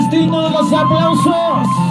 destino de los aplausos.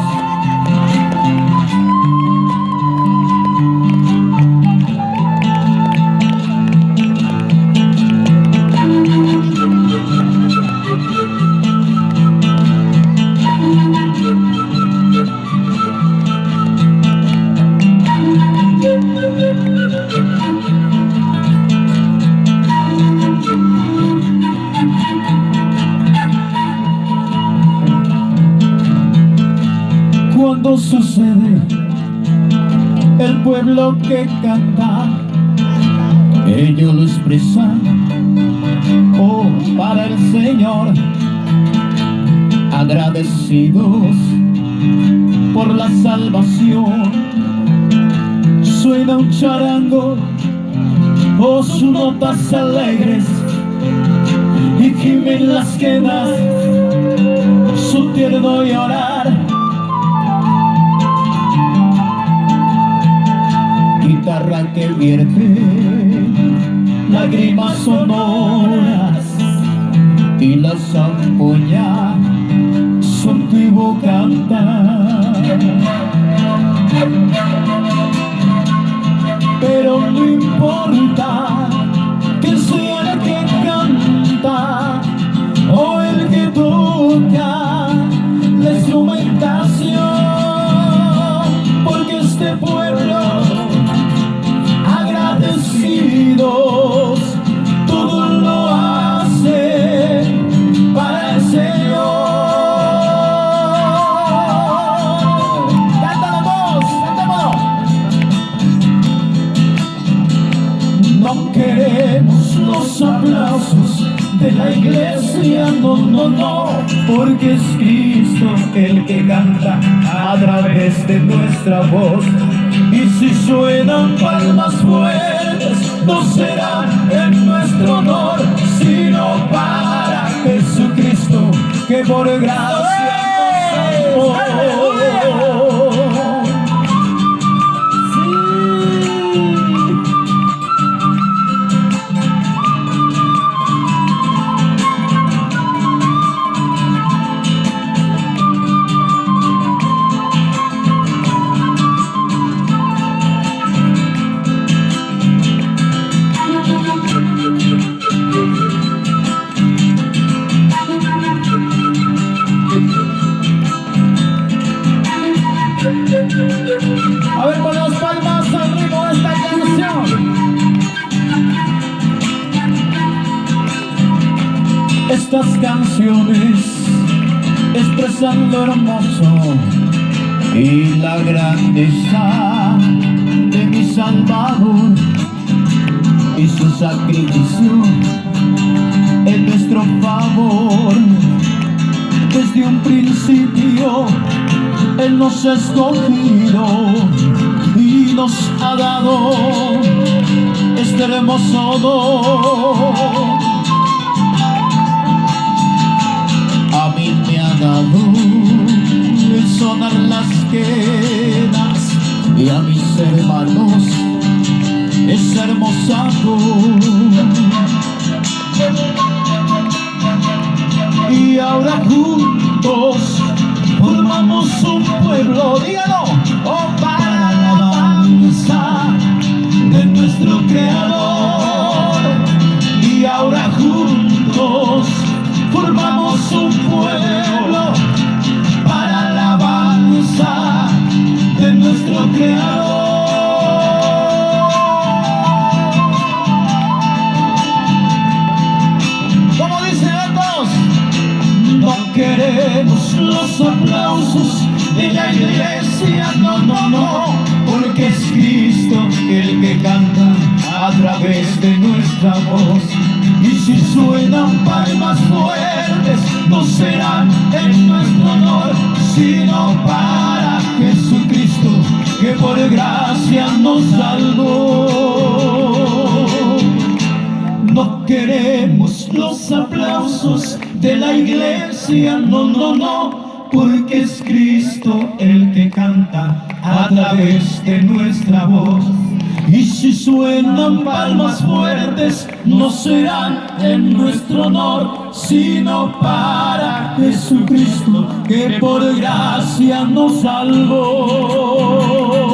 Sucede el pueblo que canta ellos lo expresan. Oh para el Señor agradecidos por la salvación. Suena un charango o sus notas alegres y gimen las quedas su tierno llorar guitarra que vierte lágrimas sonoras y la zampoña antiguo cantar. Pero no importa que sea el que canta o el que toca la instrumentación queremos los aplausos de la iglesia, no, no, no, porque es Cristo el que canta a través de nuestra voz. Y si suenan palmas fuertes, no será en nuestro honor, sino para Jesucristo, que por gracia nos salvó. Estas canciones expresan lo hermoso y la grandeza de mi Salvador y su sacrificio en nuestro favor. Desde un principio Él nos ha escogido y nos ha dado este hermoso don. Hermosa. Y ahora juntos formamos un pueblo, dígalo, oh para la alabanza de nuestro Creador. Queremos los aplausos de la iglesia, no, no, no, porque es Cristo el que canta a través de nuestra voz. Y si suenan palmas fuertes, no serán en nuestro honor, sino para Jesucristo, que por gracia nos salvó. No queremos los aplausos de la iglesia, no, no, no, porque es Cristo el que canta a través de nuestra voz. Y si suenan palmas fuertes, no serán en nuestro honor, sino para Jesucristo, que por gracia nos salvó.